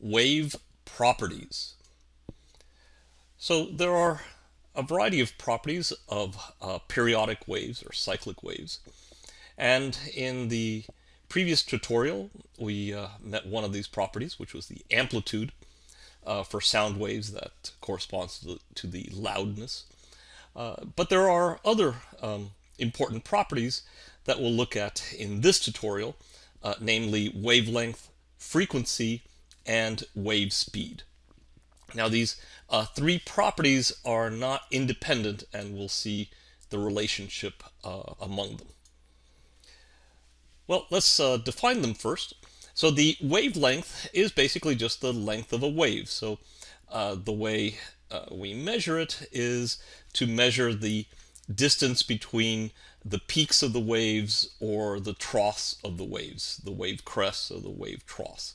wave properties. So there are a variety of properties of uh, periodic waves or cyclic waves. And in the previous tutorial, we uh, met one of these properties, which was the amplitude uh, for sound waves that corresponds to the, to the loudness. Uh, but there are other um, important properties that we'll look at in this tutorial, uh, namely wavelength, frequency, and wave speed. Now these uh, three properties are not independent and we'll see the relationship uh, among them. Well, let's uh, define them first. So the wavelength is basically just the length of a wave. So uh, the way uh, we measure it is to measure the distance between the peaks of the waves or the troughs of the waves, the wave crests or the wave troughs.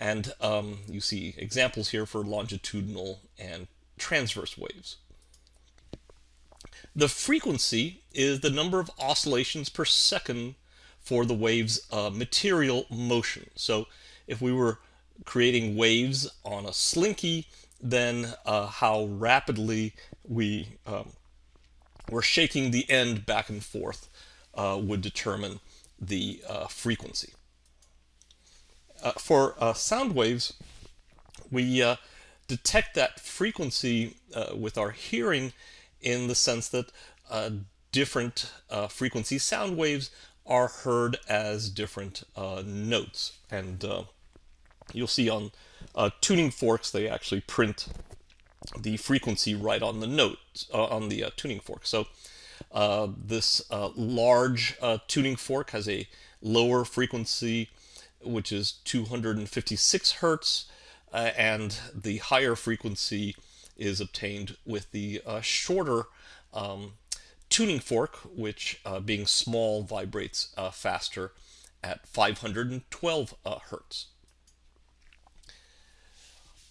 And um, you see examples here for longitudinal and transverse waves. The frequency is the number of oscillations per second for the wave's uh, material motion. So if we were creating waves on a slinky, then uh, how rapidly we um, were shaking the end back and forth uh, would determine the uh, frequency. Uh, for uh, sound waves, we detect that frequency with our hearing in the sense that different frequency sound waves are heard as different uh, notes. And uh, you'll see on uh, tuning forks, they actually print the frequency right on the note, uh, on the uh, tuning fork. So uh, this large tuning fork has a lower frequency, which is 256 hertz, and the higher frequency is obtained with the shorter um, tuning fork, which uh, being small vibrates uh, faster at 512 uh, hertz.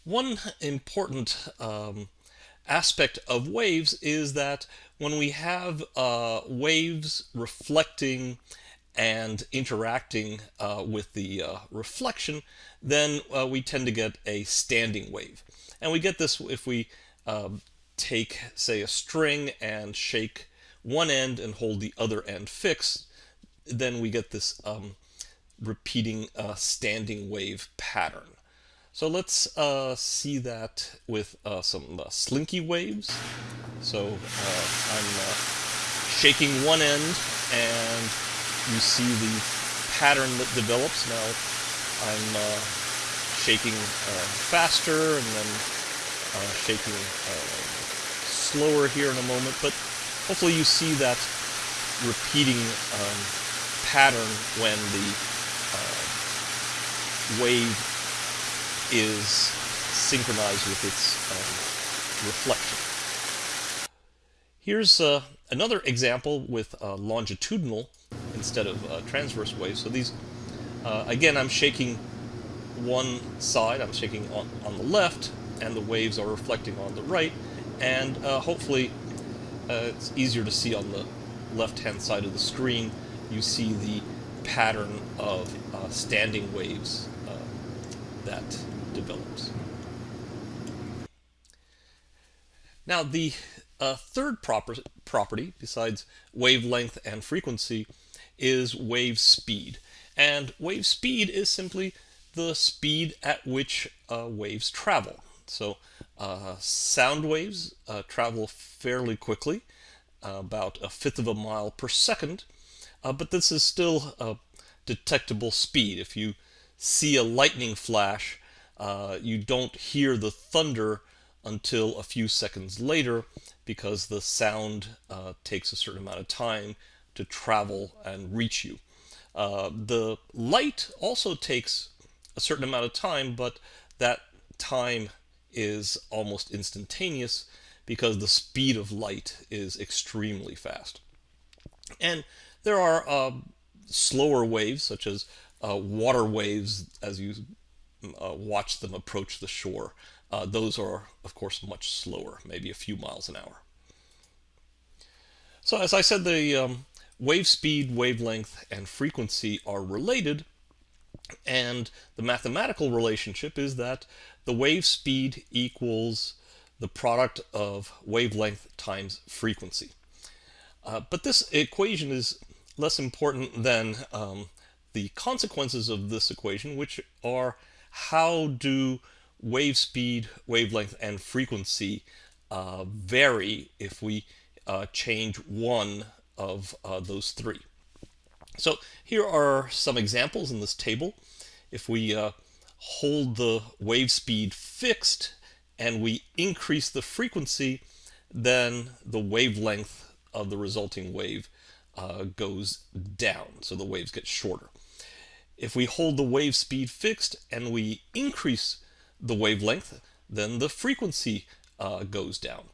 One important um, aspect of waves is that when we have uh, waves reflecting and interacting uh, with the uh, reflection, then we tend to get a standing wave. And we get this if we um, take, say, a string and shake one end and hold the other end fixed, then we get this um, repeating uh, standing wave pattern. So let's uh, see that with uh, some uh, slinky waves. So uh, I'm uh, shaking one end and you see the pattern that develops. Now I'm shaking faster and then shaking slower here in a moment. But hopefully you see that repeating um, pattern when the uh, wave is synchronized with its um, reflection. Here's uh, another example with uh, longitudinal instead of uh, transverse waves. So these, uh, again, I'm shaking one side, I'm shaking on, on the left, and the waves are reflecting on the right, and uh, hopefully uh, it's easier to see on the left-hand side of the screen. You see the pattern of uh, standing waves that develops. Now, the uh, third proper property, besides wavelength and frequency, is wave speed. And wave speed is simply the speed at which uh, waves travel. So uh, sound waves uh, travel fairly quickly, about a fifth of a mile per second, uh, but this is still a detectable speed. If you see a lightning flash, uh, you don't hear the thunder until a few seconds later because the sound uh, takes a certain amount of time to travel and reach you. the light also takes a certain amount of time, but that time is almost instantaneous because the speed of light is extremely fast. And there are uh, slower waves, such as uh, water waves, as you uh, watch them approach the shore. Uh, those are, of course, much slower, maybe a few miles an hour. So as I said, the um, wave speed, wavelength, and frequency are related, And the mathematical relationship is that the wave speed equals the product of wavelength times frequency. Uh, but this equation is less important than um, the consequences of this equation, which are how do wave speed, wavelength, and frequency uh, vary if we uh, change one of uh, those three. So here are some examples in this table. If we uh, hold the wave speed fixed and we increase the frequency, then the wavelength of the resulting wave uh, goes down, so the waves get shorter. If we hold the wave speed fixed and we increase the wavelength, then the frequency uh, goes down.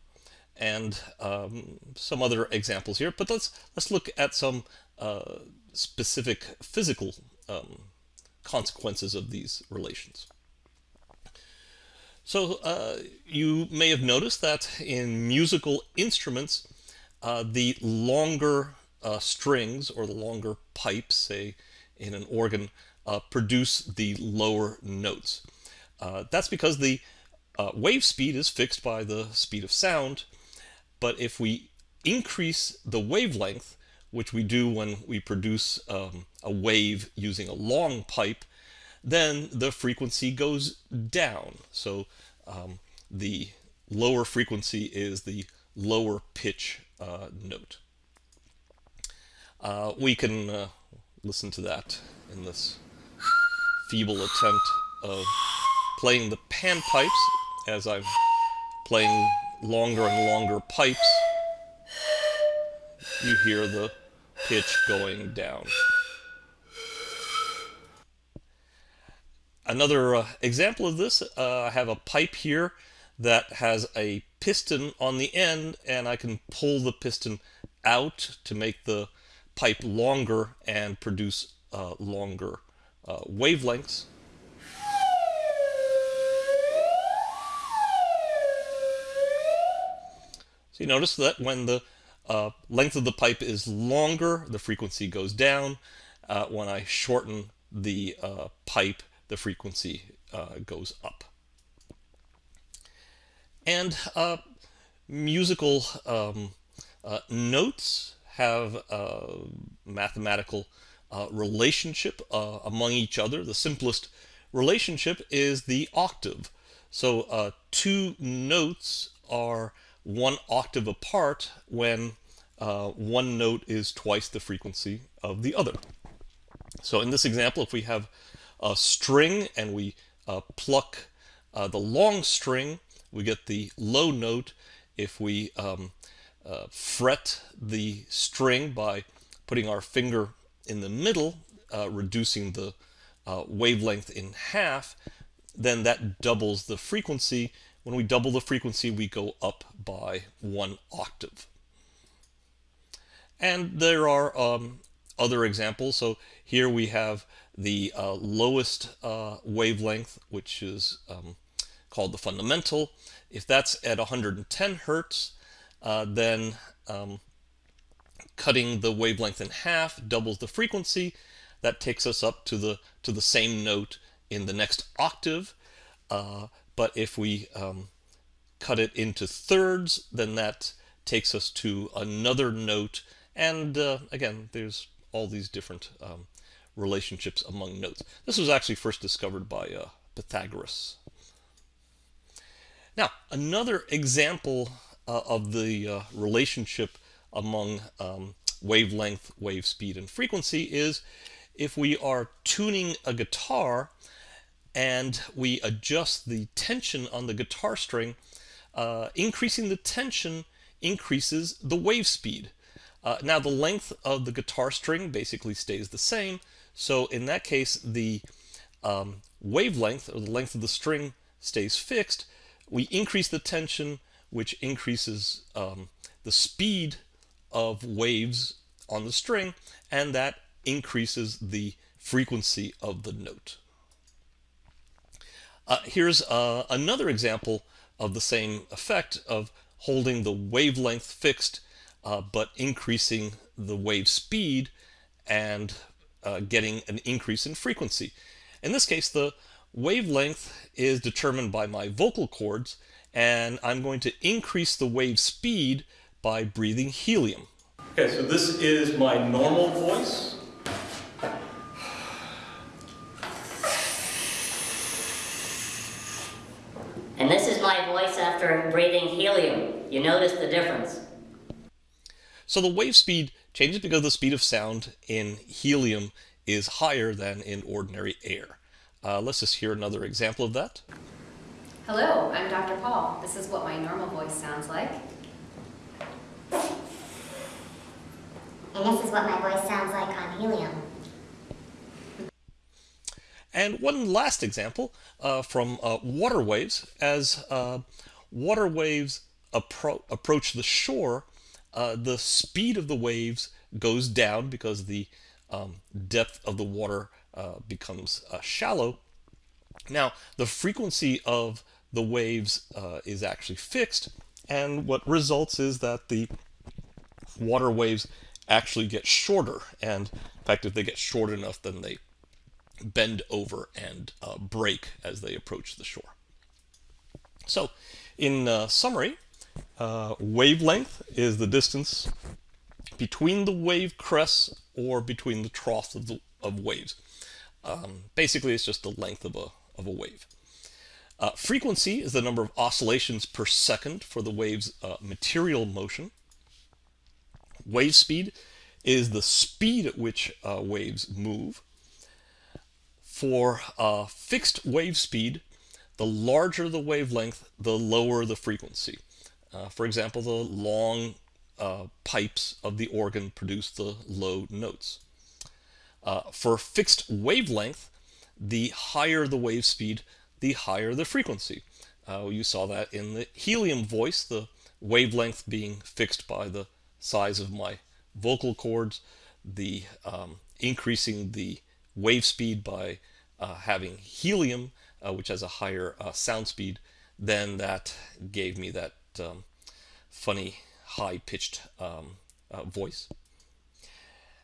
And um, some other examples here, but let's let's look at some uh, specific physical um, consequences of these relations. So uh, you may have noticed that in musical instruments, uh, the longer uh, strings or the longer pipes, say in an organ, uh, produce the lower notes. Uh, that's because the wave speed is fixed by the speed of sound, but if we increase the wavelength, which we do when we produce um, a wave using a long pipe, then the frequency goes down. So um, the lower frequency is the lower pitch uh, note. Uh, we can uh, listen to that in this feeble attempt of playing the panpipes as I'm playing longer and longer pipes. You hear the pitch going down. Another uh, example of this, uh, I have a pipe here that has a piston on the end and I can pull the piston out to make the pipe longer and produce uh, longer uh, wavelengths. So you notice that when the uh, length of the pipe is longer, the frequency goes down. Uh, when I shorten the uh, pipe, the frequency uh, goes up. And uh, musical um, uh, notes have a mathematical relationship among each other. The simplest relationship is the octave. So two notes are one octave apart when uh, one note is twice the frequency of the other. So in this example, if we have a string and we uh, pluck uh, the long string, we get the low note. If we um, uh, fret the string by putting our finger in the middle, uh, reducing the uh, wavelength in half, then that doubles the frequency when we double the frequency, we go up by one octave. And there are um, other examples. So here we have the uh, lowest uh, wavelength, which is um, called the fundamental. If that's at 110 hertz, uh, then um, cutting the wavelength in half doubles the frequency. That takes us up to the to the same note in the next octave. But if we um, cut it into thirds, then that takes us to another note. And uh, again, there's all these different um, relationships among notes. This was actually first discovered by uh, Pythagoras. Now, another example uh, of the uh, relationship among um, wavelength, wave speed, and frequency is if we are tuning a guitar and we adjust the tension on the guitar string, uh, increasing the tension increases the wave speed. Uh, now the length of the guitar string basically stays the same, so in that case the um, wavelength or the length of the string stays fixed. We increase the tension, which increases um, the speed of waves on the string, and that increases the frequency of the note. Uh, here's uh, another example of the same effect of holding the wavelength fixed uh, but increasing the wave speed and uh, getting an increase in frequency. In this case, the wavelength is determined by my vocal cords, and I'm going to increase the wave speed by breathing helium. Okay, so this is my normal voice. And this is my voice after breathing helium. You notice the difference. So the wave speed changes because the speed of sound in helium is higher than in ordinary air. Uh, let's just hear another example of that. Hello, I'm Dr. Paul. This is what my normal voice sounds like. And this is what my voice sounds like on helium. And one last example uh, from uh, water waves. As uh, water waves appro approach the shore, uh, the speed of the waves goes down because the um, depth of the water uh, becomes uh, shallow. Now, the frequency of the waves is actually fixed, and what results is that the water waves actually get shorter. And in fact, if they get short enough, then they bend over and uh, break as they approach the shore. So, in uh, summary, uh, wavelength is the distance between the wave crests or between the troughs of, the, of waves. Um, basically, it's just the length of a, of a wave. Uh, frequency is the number of oscillations per second for the wave's uh, material motion. Wave speed is the speed at which uh, waves move. For uh, fixed wave speed, the larger the wavelength, the lower the frequency. Uh, for example, the long uh, pipes of the organ produce the low notes. Uh, for fixed wavelength, the higher the wave speed, the higher the frequency. Uh, you saw that in the helium voice, the wavelength being fixed by the size of my vocal cords, the um, increasing the wave speed by uh, having helium, uh, which has a higher uh, sound speed, then that gave me that um, funny high-pitched um, uh, voice.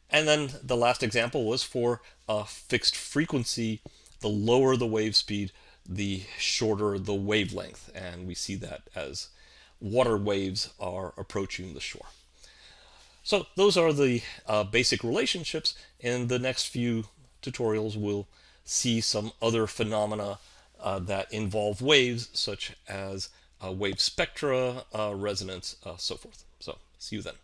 And then the last example was for a fixed frequency. The lower the wave speed, the shorter the wavelength. And we see that as water waves are approaching the shore. So those are the uh, basic relationships. In the next few tutorials, we'll see some other phenomena uh, that involve waves, such as uh, wave spectra, uh, resonance, uh, so forth. So see you then.